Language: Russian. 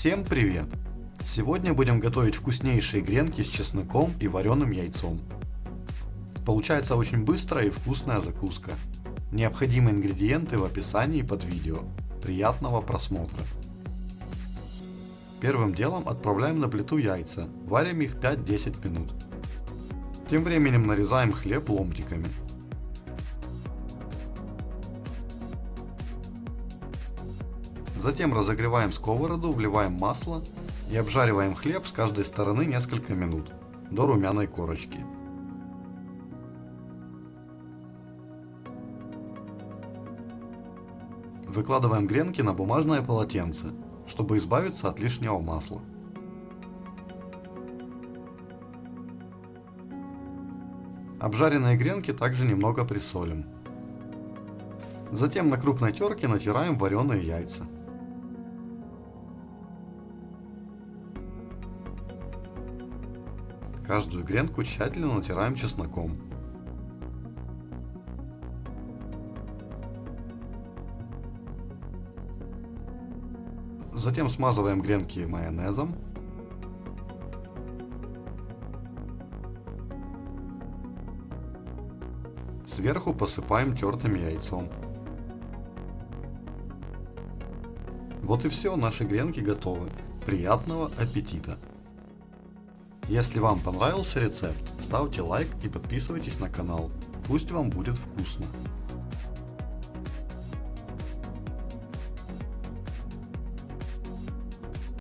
Всем привет! Сегодня будем готовить вкуснейшие гренки с чесноком и вареным яйцом. Получается очень быстрая и вкусная закуска. Необходимые ингредиенты в описании под видео. Приятного просмотра! Первым делом отправляем на плиту яйца, варим их 5-10 минут. Тем временем нарезаем хлеб ломтиками. Затем разогреваем сковороду, вливаем масло и обжариваем хлеб с каждой стороны несколько минут, до румяной корочки. Выкладываем гренки на бумажное полотенце, чтобы избавиться от лишнего масла. Обжаренные гренки также немного присолим. Затем на крупной терке натираем вареные яйца. Каждую гренку тщательно натираем чесноком. Затем смазываем гренки майонезом. Сверху посыпаем тертым яйцом. Вот и все, наши гренки готовы. Приятного аппетита! Если вам понравился рецепт, ставьте лайк и подписывайтесь на канал. Пусть вам будет вкусно.